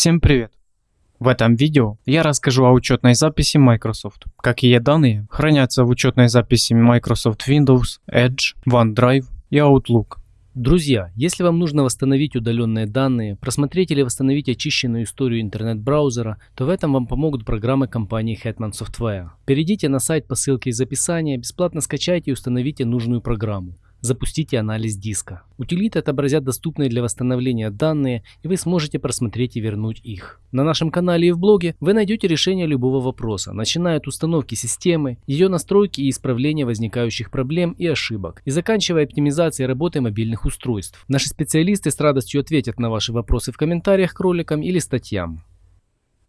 Всем привет! В этом видео я расскажу о учетной записи Microsoft. Какие данные хранятся в учетной записи Microsoft Windows, Edge, OneDrive и Outlook. Друзья, если вам нужно восстановить удаленные данные, просмотреть или восстановить очищенную историю интернет-браузера, то в этом вам помогут программы компании Hetman Software. Перейдите на сайт по ссылке из описания, бесплатно скачайте и установите нужную программу. Запустите анализ диска. Утилиты отобразят доступные для восстановления данные, и вы сможете просмотреть и вернуть их. На нашем канале и в блоге вы найдете решение любого вопроса, начиная от установки системы, ее настройки и исправления возникающих проблем и ошибок, и заканчивая оптимизацией работы мобильных устройств. Наши специалисты с радостью ответят на ваши вопросы в комментариях к роликам или статьям.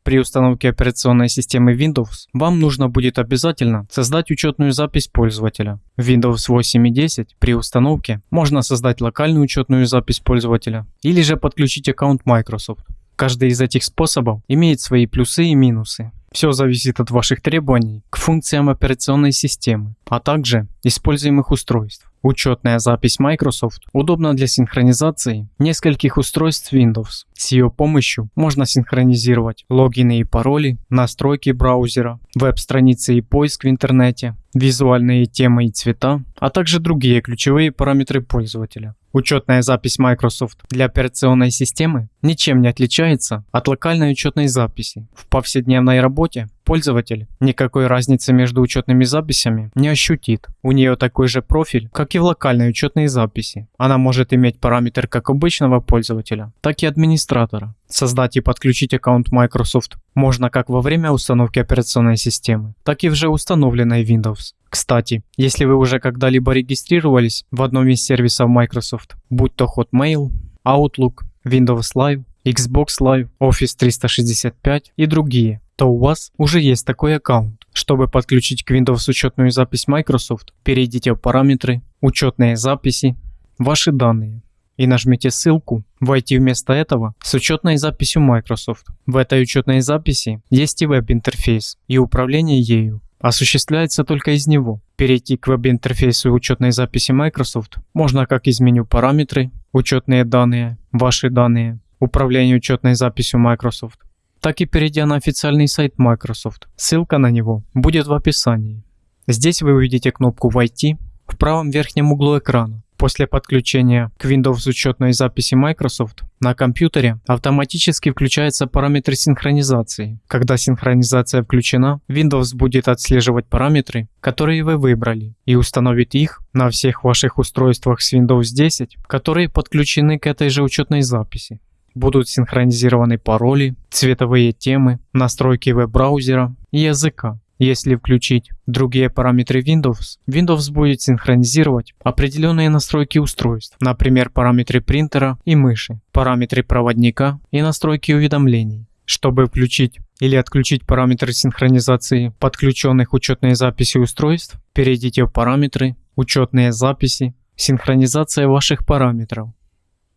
При установке операционной системы Windows вам нужно будет обязательно создать учетную запись пользователя. В Windows 8 и 10 при установке можно создать локальную учетную запись пользователя или же подключить аккаунт Microsoft. Каждый из этих способов имеет свои плюсы и минусы. Все зависит от ваших требований к функциям операционной системы, а также используемых устройств. Учетная запись Microsoft удобна для синхронизации нескольких устройств Windows. С ее помощью можно синхронизировать логины и пароли, настройки браузера, веб-страницы и поиск в интернете, визуальные темы и цвета, а также другие ключевые параметры пользователя. Учетная запись Microsoft для операционной системы ничем не отличается от локальной учетной записи. В повседневной работе пользователь никакой разницы между учетными записями не ощутит. У нее такой же профиль, как и в локальной учетной записи. Она может иметь параметр как обычного пользователя, так и администратора. Создать и подключить аккаунт Microsoft можно как во время установки операционной системы, так и в уже установленной Windows. Кстати, если вы уже когда-либо регистрировались в одном из сервисов Microsoft, будь то Hotmail, Outlook, Windows Live, Xbox Live, Office 365 и другие, то у вас уже есть такой аккаунт. Чтобы подключить к Windows учетную запись Microsoft, перейдите в параметры, учетные записи, ваши данные и нажмите ссылку «Войти вместо этого» с учетной записью Microsoft. В этой учетной записи есть и веб-интерфейс и управление ею осуществляется только из него. Перейти к веб-интерфейсу учетной записи Microsoft можно как из меню «Параметры», «Учетные данные», «Ваши данные», «Управление учетной записью Microsoft», так и перейдя на официальный сайт Microsoft. Ссылка на него будет в описании. Здесь вы увидите кнопку «Войти» в правом верхнем углу экрана. После подключения к Windows учетной записи Microsoft на компьютере автоматически включается параметр синхронизации. Когда синхронизация включена, Windows будет отслеживать параметры, которые вы выбрали, и установит их на всех ваших устройствах с Windows 10, которые подключены к этой же учетной записи. Будут синхронизированы пароли, цветовые темы, настройки веб-браузера и языка. Если включить другие параметры Windows, Windows будет синхронизировать определенные настройки устройств, например параметры принтера и мыши, параметры проводника и настройки уведомлений. Чтобы включить или отключить параметры синхронизации подключенных учетной записи устройств, перейдите в параметры, учетные записи, синхронизация ваших параметров.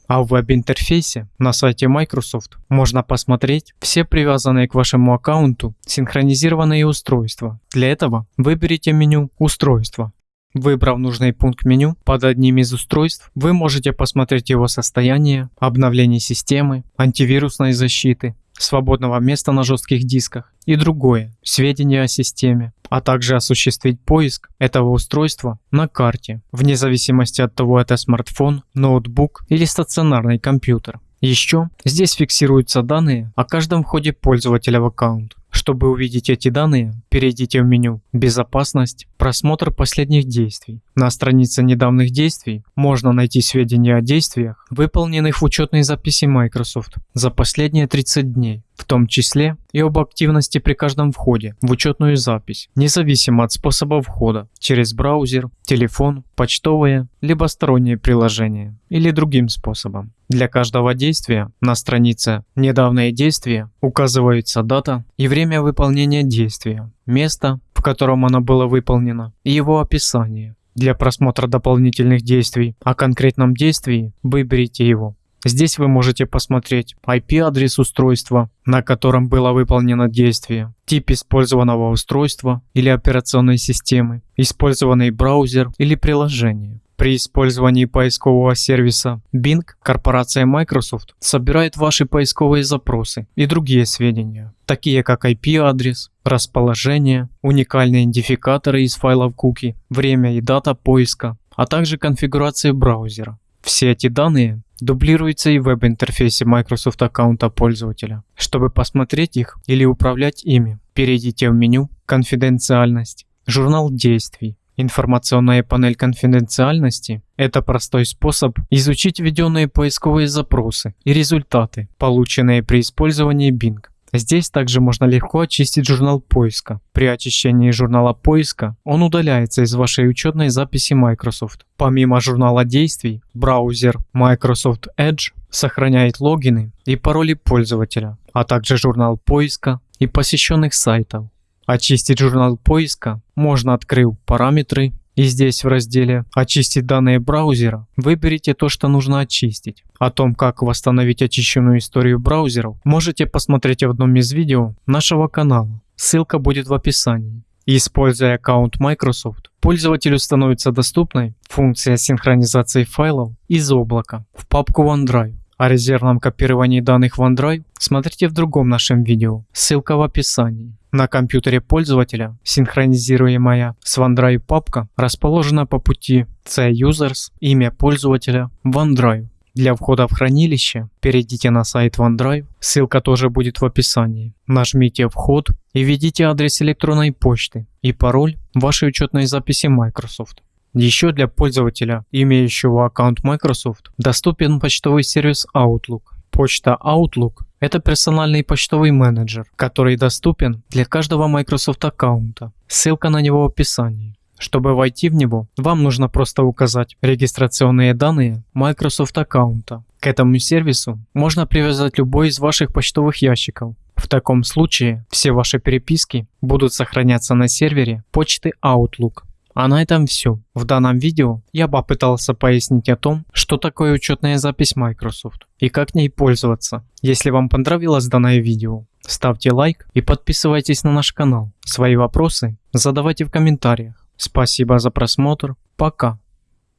А в веб-интерфейсе на сайте Microsoft можно посмотреть все привязанные к вашему аккаунту синхронизированные устройства. Для этого выберите меню «Устройства». Выбрав нужный пункт меню под одним из устройств, вы можете посмотреть его состояние, обновление системы, антивирусной защиты, свободного места на жестких дисках и другое, сведения о системе, а также осуществить поиск этого устройства на карте, вне зависимости от того это смартфон, ноутбук или стационарный компьютер. Еще здесь фиксируются данные о каждом входе пользователя в аккаунт. Чтобы увидеть эти данные, перейдите в меню «Безопасность», «Просмотр последних действий». На странице недавних действий можно найти сведения о действиях, выполненных в учетной записи Microsoft за последние 30 дней, в том числе и об активности при каждом входе в учетную запись, независимо от способа входа, через браузер, телефон, почтовое, либо стороннее приложение или другим способом. Для каждого действия на странице «Недавние действия» указывается дата и время выполнения действия, место, в котором оно было выполнено и его описание. Для просмотра дополнительных действий о конкретном действии выберите его. Здесь вы можете посмотреть IP-адрес устройства, на котором было выполнено действие, тип использованного устройства или операционной системы, использованный браузер или приложение. При использовании поискового сервиса Bing корпорация Microsoft собирает ваши поисковые запросы и другие сведения, такие как IP-адрес, расположение, уникальные идентификаторы из файлов куки, время и дата поиска, а также конфигурации браузера. Все эти данные дублируются и в веб-интерфейсе Microsoft аккаунта пользователя. Чтобы посмотреть их или управлять ими, перейдите в меню «Конфиденциальность», «Журнал действий», Информационная панель конфиденциальности – это простой способ изучить введенные поисковые запросы и результаты, полученные при использовании Bing. Здесь также можно легко очистить журнал поиска. При очищении журнала поиска он удаляется из вашей учетной записи Microsoft. Помимо журнала действий, браузер Microsoft Edge сохраняет логины и пароли пользователя, а также журнал поиска и посещенных сайтов. Очистить журнал поиска можно, открыв параметры и здесь в разделе «Очистить данные браузера» выберите то, что нужно очистить. О том, как восстановить очищенную историю браузеров, можете посмотреть в одном из видео нашего канала. Ссылка будет в описании. Используя аккаунт Microsoft, пользователю становится доступной функция синхронизации файлов из облака в папку OneDrive. О резервном копировании данных в OneDrive смотрите в другом нашем видео, ссылка в описании. На компьютере пользователя синхронизируемая с OneDrive папка расположена по пути C-Users, имя пользователя, OneDrive. Для входа в хранилище перейдите на сайт OneDrive, ссылка тоже будет в описании. Нажмите «Вход» и введите адрес электронной почты и пароль вашей учетной записи Microsoft. Еще для пользователя, имеющего аккаунт Microsoft, доступен почтовый сервис Outlook. Почта Outlook – это персональный почтовый менеджер, который доступен для каждого Microsoft аккаунта. Ссылка на него в описании. Чтобы войти в него, вам нужно просто указать регистрационные данные Microsoft аккаунта. К этому сервису можно привязать любой из ваших почтовых ящиков. В таком случае все ваши переписки будут сохраняться на сервере почты Outlook. А на этом все. В данном видео я попытался пояснить о том, что такое учетная запись Microsoft и как ней пользоваться. Если вам понравилось данное видео, ставьте лайк и подписывайтесь на наш канал. Свои вопросы задавайте в комментариях. Спасибо за просмотр. Пока.